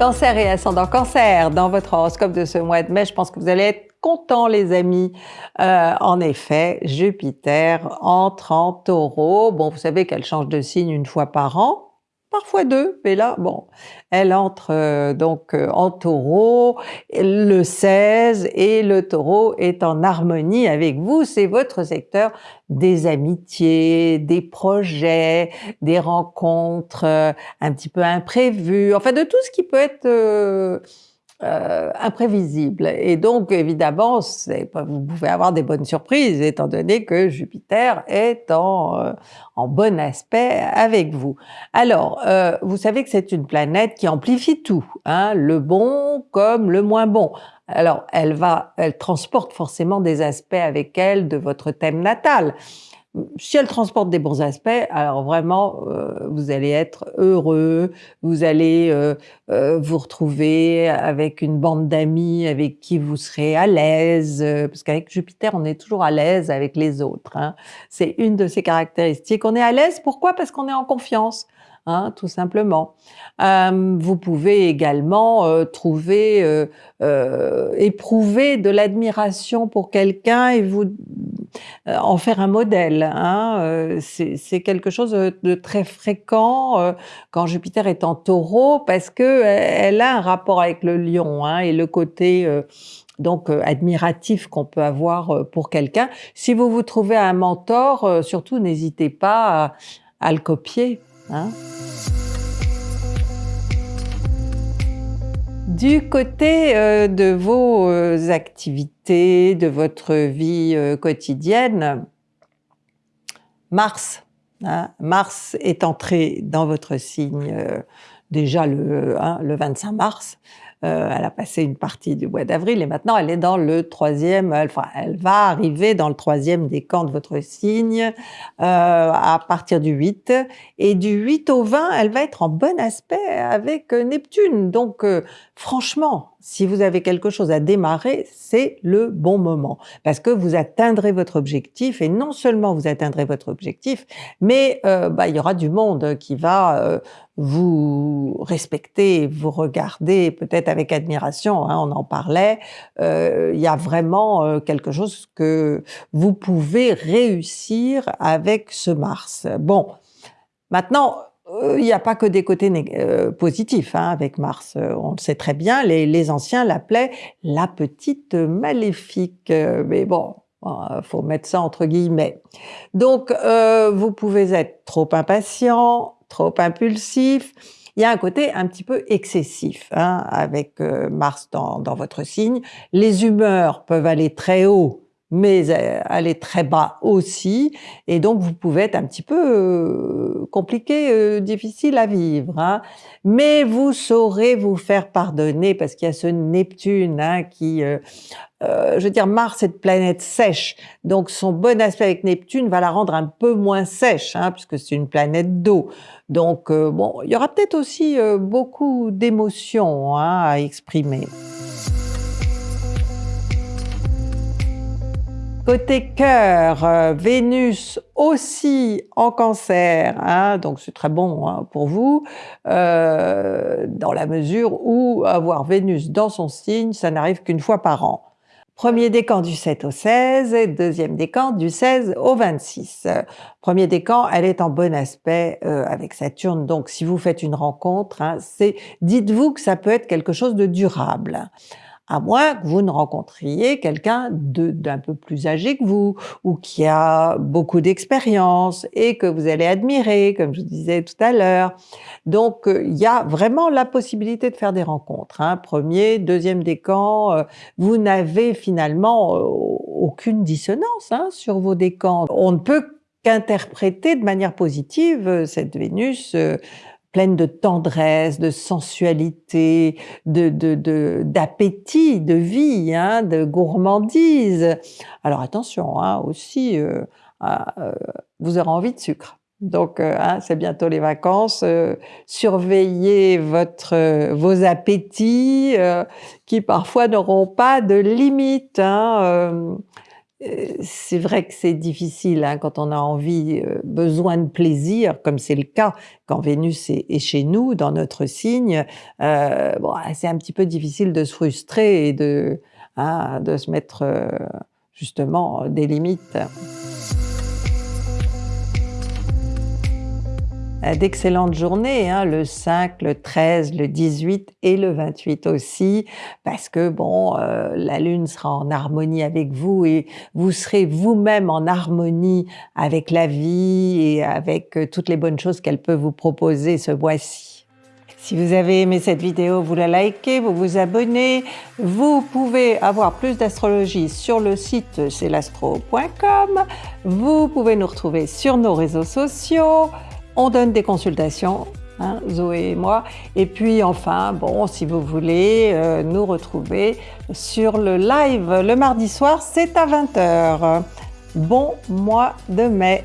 Cancer et ascendant cancer, dans votre horoscope de ce mois de mai, je pense que vous allez être contents les amis. Euh, en effet, Jupiter entre en taureau. Bon, vous savez qu'elle change de signe une fois par an parfois deux, mais là, bon, elle entre euh, donc euh, en taureau le 16 et le taureau est en harmonie avec vous, c'est votre secteur des amitiés, des projets, des rencontres euh, un petit peu imprévues, enfin de tout ce qui peut être euh, imprévisible. Et donc, évidemment, vous pouvez avoir des bonnes surprises, étant donné que Jupiter est en, euh, en bon aspect avec vous. Alors, euh, vous savez que c'est une planète qui amplifie tout, hein, le bon comme le moins bon. Alors, elle va, elle transporte forcément des aspects avec elle de votre thème natal si elle transporte des bons aspects, alors vraiment, euh, vous allez être heureux, vous allez euh, euh, vous retrouver avec une bande d'amis avec qui vous serez à l'aise, parce qu'avec Jupiter, on est toujours à l'aise avec les autres. Hein. C'est une de ses caractéristiques. On est à l'aise, pourquoi? Parce qu'on est en confiance. Hein, tout simplement. Euh, vous pouvez également euh, trouver, euh, éprouver de l'admiration pour quelqu'un et vous en faire un modèle. Hein. C'est quelque chose de très fréquent quand Jupiter est en taureau parce que elle a un rapport avec le lion hein, et le côté donc admiratif qu'on peut avoir pour quelqu'un. Si vous vous trouvez un mentor, surtout n'hésitez pas à le copier. Hein. Du côté euh, de vos euh, activités, de votre vie euh, quotidienne, Mars, hein, Mars est entré dans votre signe déjà le, hein, le 25 mars, euh, elle a passé une partie du mois d'avril et maintenant elle est dans le troisième, enfin elle va arriver dans le troisième décan de votre signe euh, à partir du 8 et du 8 au 20 elle va être en bon aspect avec Neptune. Donc euh, franchement si vous avez quelque chose à démarrer, c'est le bon moment. Parce que vous atteindrez votre objectif et non seulement vous atteindrez votre objectif, mais euh, bah, il y aura du monde qui va euh, vous respecter, vous regarder peut-être avec admiration, hein, on en parlait, euh, il y a vraiment quelque chose que vous pouvez réussir avec ce Mars. Bon, maintenant, euh, il n'y a pas que des côtés euh, positifs hein, avec Mars. Euh, on le sait très bien, les, les anciens l'appelaient la petite maléfique. mais bon, faut mettre ça entre guillemets. Donc, vous pouvez être trop impatient, trop impulsif. Il y a un côté un petit peu excessif hein, avec Mars dans, dans votre signe. Les humeurs peuvent aller très haut mais elle est très bas aussi, et donc vous pouvez être un petit peu euh, compliqué, euh, difficile à vivre. Hein. Mais vous saurez vous faire pardonner, parce qu'il y a ce Neptune hein, qui... Euh, je veux dire, Mars est une planète sèche, donc son bon aspect avec Neptune va la rendre un peu moins sèche, hein, puisque c'est une planète d'eau. Donc bon, il y aura peut-être aussi beaucoup d'émotions hein, à exprimer. Côté cœur, euh, Vénus aussi en cancer, hein, donc c'est très bon hein, pour vous, euh, dans la mesure où avoir Vénus dans son signe, ça n'arrive qu'une fois par an. Premier décan du 7 au 16 et deuxième décan du 16 au 26. Premier décan, elle est en bon aspect euh, avec Saturne, donc si vous faites une rencontre, hein, dites-vous que ça peut être quelque chose de durable à moins que vous ne rencontriez quelqu'un d'un peu plus âgé que vous, ou qui a beaucoup d'expérience et que vous allez admirer, comme je disais tout à l'heure. Donc, euh, il y a vraiment la possibilité de faire des rencontres. Hein. Premier, deuxième décan, euh, vous n'avez finalement euh, aucune dissonance hein, sur vos décans. On ne peut qu'interpréter de manière positive cette Vénus pleine de tendresse, de sensualité, de d'appétit, de, vie, hein, de gourmandise. Alors attention, hein, aussi, euh, euh, vous aurez envie de sucre. Donc, euh, hein, c'est bientôt les vacances. surveillez votre, vos appétits qui parfois n'auront pas de limite. Hein, c'est vrai que c'est difficile hein, quand on a envie, euh, besoin de plaisir, comme c'est le cas quand Vénus est, chez nous, dans notre signe, euh, bon, ah, c'est un petit peu difficile de se frustrer et de, hein, de se mettre euh, justement des limites. D'excellentes journées, hein, le 5, le 13, le 18 et le 28 aussi, parce que bon, euh, la Lune sera en harmonie avec vous et vous serez vous-même en harmonie avec la vie et avec euh, toutes les bonnes choses qu'elle peut vous proposer ce mois-ci. Si vous avez aimé cette vidéo, vous la likez, vous vous abonnez. Vous pouvez avoir plus d'astrologie sur le site celastro.com. Vous pouvez nous retrouver sur nos réseaux sociaux. On donne des consultations, hein, Zoé et moi. Et puis enfin, bon, si vous voulez euh, nous retrouver sur le live le mardi soir, c'est à 20h. Bon mois de mai